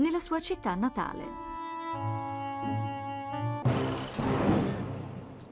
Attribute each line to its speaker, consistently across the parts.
Speaker 1: nella sua città natale.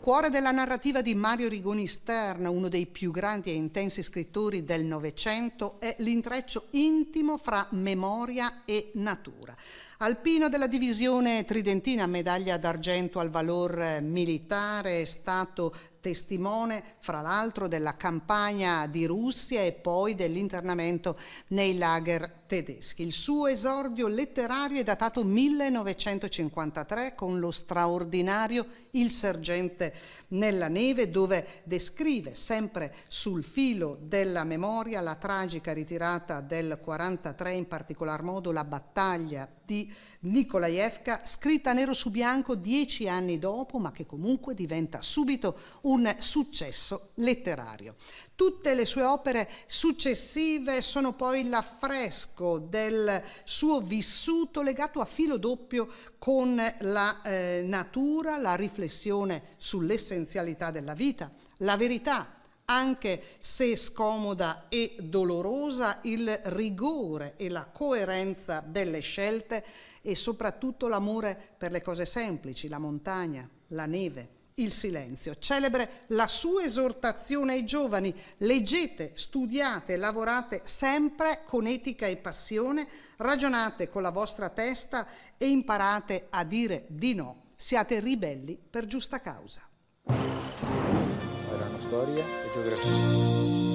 Speaker 2: Cuore della narrativa di Mario Rigoni Stern, uno dei più grandi e intensi scrittori del Novecento, è l'intreccio intimo fra memoria e natura. Alpino della divisione tridentina, medaglia d'argento al valor militare, è stato testimone fra l'altro della campagna di Russia e poi dell'internamento nei lager tedeschi. Il suo esordio letterario è datato 1953 con lo straordinario Il sergente nella neve dove descrive sempre sul filo della memoria la tragica ritirata del 43, in particolar modo la battaglia di Nikolaevka, scritta nero su bianco dieci anni dopo, ma che comunque diventa subito un successo letterario. Tutte le sue opere successive sono poi l'affresco del suo vissuto legato a filo doppio con la eh, natura, la riflessione sull'essenzialità della vita, la verità anche se scomoda e dolorosa, il rigore e la coerenza delle scelte e soprattutto l'amore per le cose semplici, la montagna, la neve, il silenzio. Celebre la sua esortazione ai giovani, leggete, studiate, lavorate sempre con etica e passione, ragionate con la vostra testa e imparate a dire di no. Siate ribelli per giusta causa
Speaker 3: storia e geografia.